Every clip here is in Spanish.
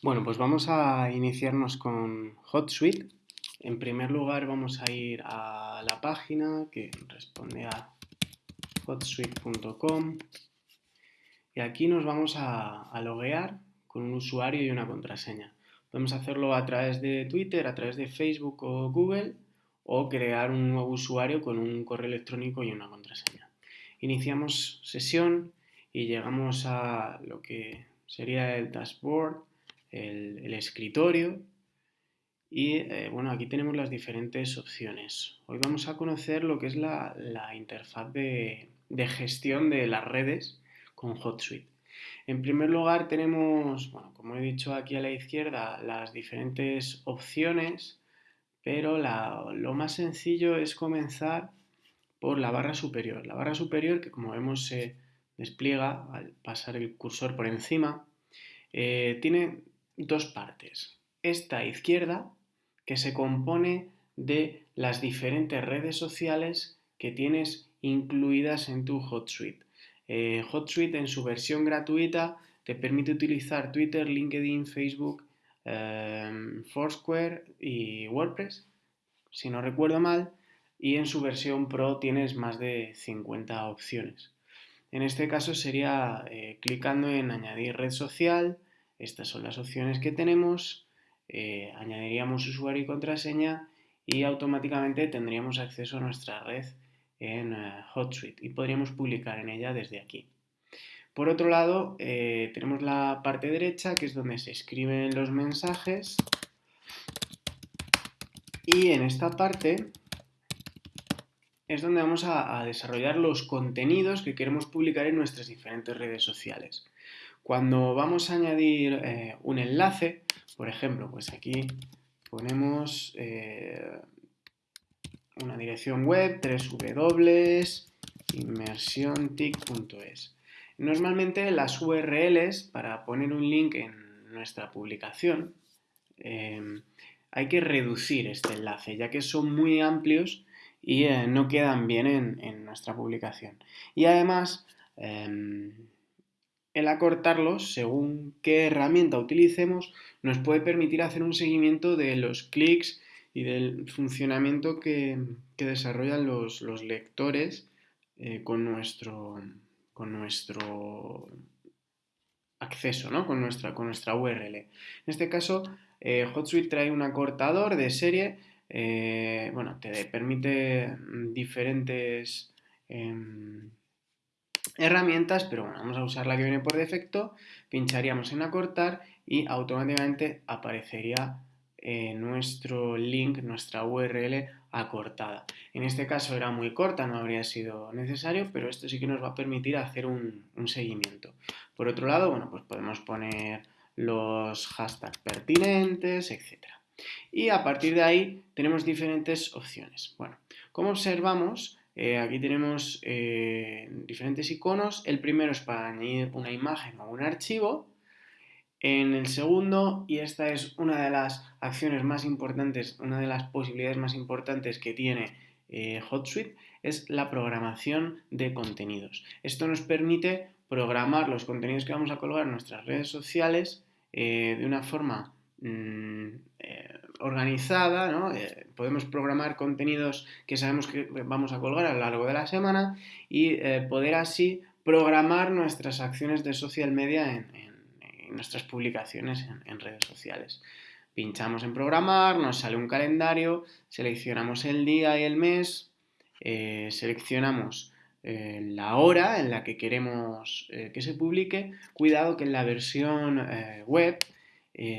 Bueno, pues vamos a iniciarnos con HotSuite. En primer lugar vamos a ir a la página que responde a hotsuite.com y aquí nos vamos a, a, loguear con un usuario y una contraseña. Podemos hacerlo a través de Twitter, a través de Facebook o Google o crear un nuevo usuario con un correo electrónico y una contraseña. Iniciamos sesión y llegamos a lo que sería el dashboard el, escritorio y eh, bueno, aquí tenemos las diferentes opciones. Hoy vamos a conocer lo que es la, interfaz de, gestión de las redes con HotSuite. En primer lugar tenemos, bueno, como he dicho aquí a la izquierda, las diferentes opciones, pero lo más sencillo es comenzar por la barra superior. La barra superior que como vemos se despliega al pasar el cursor por encima, eh, tiene dos partes. Esta izquierda, que se compone de las diferentes redes sociales que tienes incluidas en tu HotSuite. Eh, HotSuite en su versión gratuita te permite utilizar Twitter, LinkedIn, Facebook, em, Foursquare y WordPress, si no recuerdo mal, y en su versión Pro tienes más de 50 opciones. En este caso sería eh, clicando en añadir red social, estas son las opciones que tenemos. Eh, añadiríamos usuario y contraseña y automáticamente tendríamos acceso a nuestra red en eh, HotSuite y podríamos publicar en ella desde aquí. Por otro lado, eh, tenemos la parte derecha que es donde se escriben los mensajes y en esta parte es donde vamos a desarrollar los contenidos que queremos publicar en nuestras diferentes redes sociales. Cuando vamos a añadir eh, un enlace, por ejemplo, pues aquí ponemos eh, una dirección web www.inmersiontic.es. Normalmente las URLs para poner un link en nuestra publicación em, hay que reducir este enlace ya que son muy amplios y eh, no quedan bien en, nuestra publicación. Y además em, el acortarlos, según qué herramienta utilicemos, nos puede permitir hacer un seguimiento de los clics y del funcionamiento que, desarrollan los, lectores eh, con, nuestro, con nuestro acceso, ¿no? con, nuestra, con nuestra URL. En este caso, eh, HotSuite trae un acortador de serie, eh, bueno, te permite diferentes em, herramientas, pero bueno, vamos a usar la que viene por defecto, pincharíamos en acortar y automáticamente aparecería eh, nuestro link, nuestra URL acortada. En este caso era muy corta, no habría sido necesario, pero esto sí que nos va a permitir hacer un, un seguimiento. Por otro lado, bueno, pues podemos poner los hashtags pertinentes, etc. Y a partir de ahí tenemos diferentes opciones. Bueno, como observamos, eh, aquí tenemos eh, diferentes iconos. El primero es para añadir una imagen o un archivo. En el segundo, y esta es una de las acciones más importantes, una de las posibilidades más importantes que tiene eh, HotSuite, es la programación de contenidos. Esto nos permite programar los contenidos que vamos a colgar en nuestras redes sociales de una forma mm, organizada, ¿no? Eh, podemos programar contenidos que sabemos que vamos a colgar a lo largo de la semana y eh, poder así programar nuestras acciones de social media en, nuestras publicaciones en, redes sociales. Pinchamos en programar, nos sale un calendario, seleccionamos el día y el mes, eh, seleccionamos la hora en la que queremos que se publique. Cuidado que en la versión web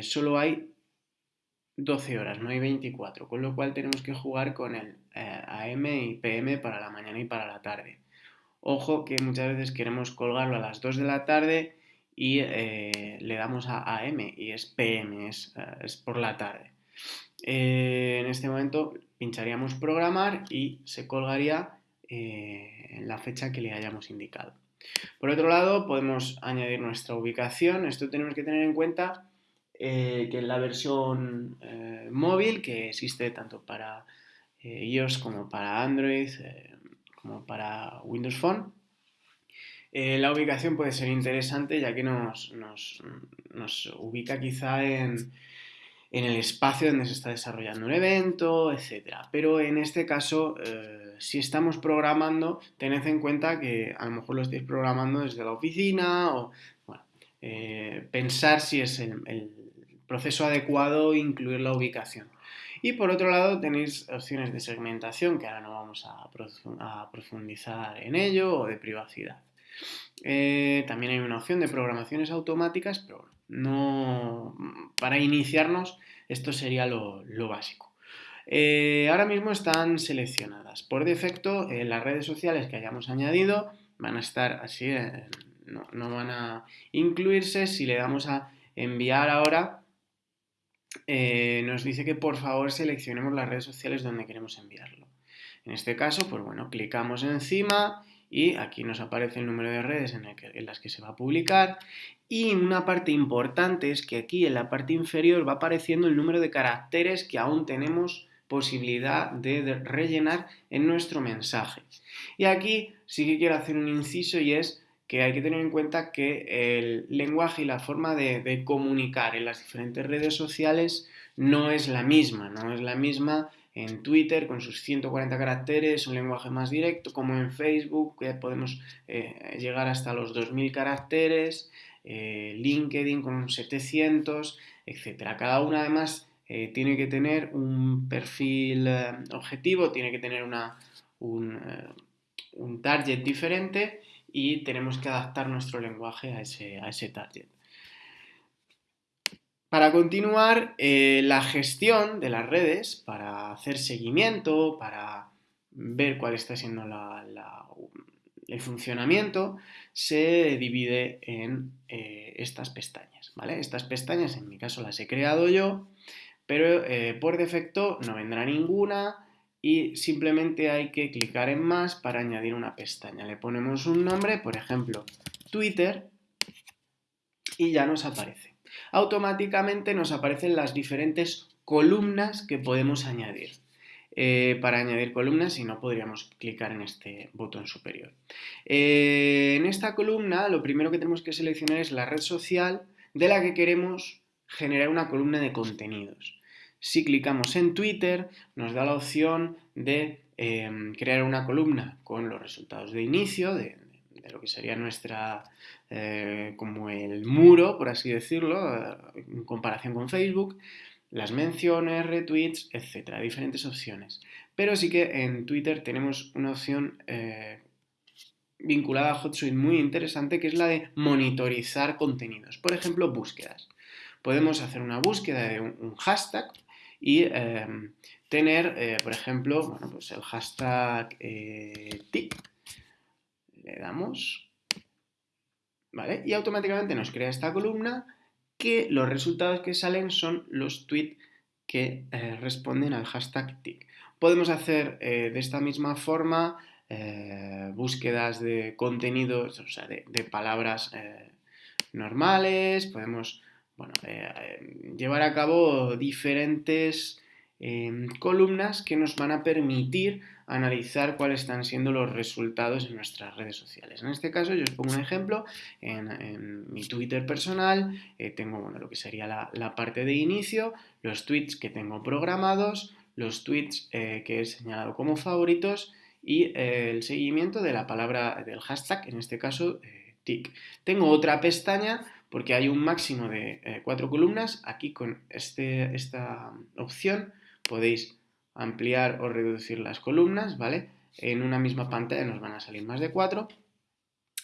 solo hay 12 horas, no hay 24, con lo cual tenemos que jugar con el eh, AM y PM para la mañana y para la tarde. Ojo que muchas veces queremos colgarlo a las 2 de la tarde y eh, le damos a AM y es PM, es, eh, por la tarde. en este momento pincharíamos programar y se colgaría en la fecha que le hayamos indicado. Por otro lado, podemos añadir nuestra ubicación. Esto tenemos que tener en cuenta eh, que en la versión eh, móvil, que existe tanto para eh, iOS como para Android, como para Windows Phone, Eh, la ubicación puede ser interesante ya que nos, ubica quizá en, el espacio donde se está desarrollando un evento, etc. Pero en este caso, eh, si estamos programando, tened en cuenta que a lo mejor lo estáis programando desde la oficina o eh, pensar si es el proceso adecuado incluir la ubicación. Y por otro lado tenéis opciones de segmentación, que ahora no vamos a, profundizar en ello, o de privacidad. Eh, también hay una opción de programaciones automáticas, pero no, para iniciarnos esto sería lo, básico. Eh, ahora mismo están seleccionadas. Por defecto, eh, las redes sociales que hayamos añadido van a estar así, no, no, van a incluirse. Si le damos a enviar ahora, eh, nos dice que por favor seleccionemos las redes sociales donde queremos enviarlo. En este caso, pues bueno, clicamos encima y aquí nos aparece el número de redes en, las que se va a publicar y una parte importante es que aquí en la parte inferior va apareciendo el número de caracteres que aún tenemos posibilidad de rellenar en nuestro mensaje. Y aquí sí que quiero hacer un inciso y es que hay que tener en cuenta que el lenguaje y la forma de, comunicar en las diferentes redes sociales no es la misma, no es la misma en Twitter con sus 140 caracteres, un lenguaje más directo, como en Facebook, que podemos eh, llegar hasta los 2000 caracteres, eh, LinkedIn con 700, etc. Cada una además eh, tiene que tener un perfil objetivo, tiene que tener una, un, un target diferente y tenemos que adaptar nuestro lenguaje a ese, a ese target. Para continuar, eh, la gestión de las redes, para hacer seguimiento, para ver cuál está siendo el funcionamiento, se divide en eh, estas pestañas. ¿vale? Estas pestañas, en mi caso, las he creado yo, pero eh, por defecto no vendrá ninguna y simplemente hay que clicar en más para añadir una pestaña. Le ponemos un nombre, por ejemplo, Twitter, y ya nos aparece. Automáticamente nos aparecen las diferentes columnas que podemos añadir. Eh, para añadir columnas, si no, podríamos clicar en este botón superior. Eh, en esta columna, lo primero que tenemos que seleccionar es la red social de la que queremos generar una columna de contenidos. Si clicamos en Twitter, nos da la opción de em, crear una columna con los resultados de inicio, de, lo que sería nuestra, eh, como el muro, por así decirlo, eh, en comparación con Facebook, las menciones, retweets, etcétera, diferentes opciones. Pero sí que en Twitter tenemos una opción eh, vinculada a HotSuite muy interesante que es la de monitorizar contenidos. Por ejemplo, búsquedas. Podemos hacer una búsqueda de un hashtag y em, tener, eh, por ejemplo, bueno, pues el hashtag eh, TIC. Le damos, ¿vale? Y automáticamente nos crea esta columna que los resultados que salen son los tweets que eh, responden al hashtag TIC. Podemos hacer de esta misma forma búsquedas de contenidos, o sea, de, de palabras normales, podemos bueno, eh, llevar a cabo diferentes em, columnas que nos van a permitir analizar cuáles están siendo los resultados en nuestras redes sociales. En este caso yo os pongo un ejemplo, en, mi Twitter personal eh, tengo bueno, lo que sería la, parte de inicio, los tweets que tengo programados, los tweets eh, que he señalado como favoritos y el seguimiento de la palabra del hashtag, en este caso TIC. Tengo otra pestaña porque hay un máximo de eh, cuatro columnas. Aquí con este, esta opción podéis ampliar o reducir las columnas, ¿vale? En una misma pantalla nos van a salir más de cuatro.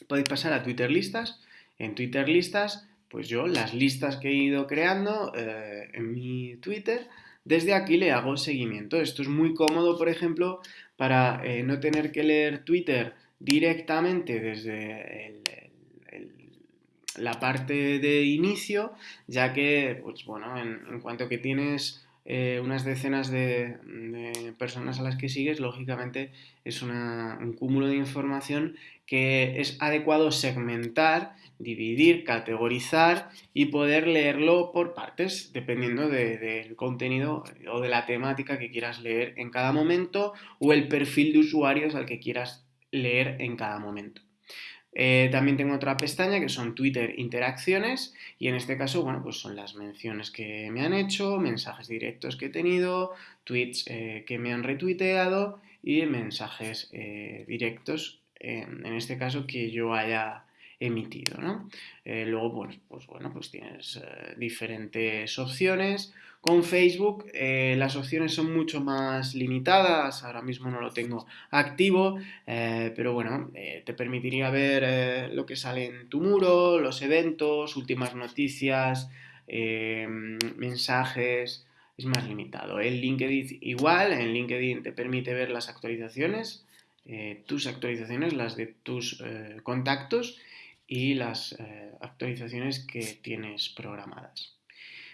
Podéis pasar a Twitter listas. En Twitter listas, pues yo las listas que he ido creando eh, en mi Twitter, desde aquí le hago seguimiento. Esto es muy cómodo, por ejemplo, para eh, no tener que leer Twitter directamente desde el, la parte de inicio, ya que, pues bueno, en, cuanto que tienes eh, unas decenas de, personas a las que sigues, lógicamente es un cúmulo de información que es adecuado segmentar, dividir, categorizar y poder leerlo por partes, dependiendo del contenido o de la temática que quieras leer en cada momento o el perfil de usuarios al que quieras leer en cada momento. Eh, también tengo otra pestaña que son Twitter interacciones y en este caso, bueno, pues son las menciones que me han hecho, mensajes directos que he tenido, tweets eh, que me han retuiteado y mensajes eh, directos, en este caso que yo haya emitido, ¿no? luego, pues, bueno, pues tienes diferentes opciones, con Facebook eh, las opciones son mucho más limitadas, ahora mismo no lo tengo activo, eh, pero bueno, eh, te permitiría ver lo que sale en tu muro, los eventos, últimas noticias, mensajes, es más limitado. En LinkedIn igual, en LinkedIn te permite ver las actualizaciones, tus actualizaciones, las de tus contactos y las actualizaciones que tienes programadas.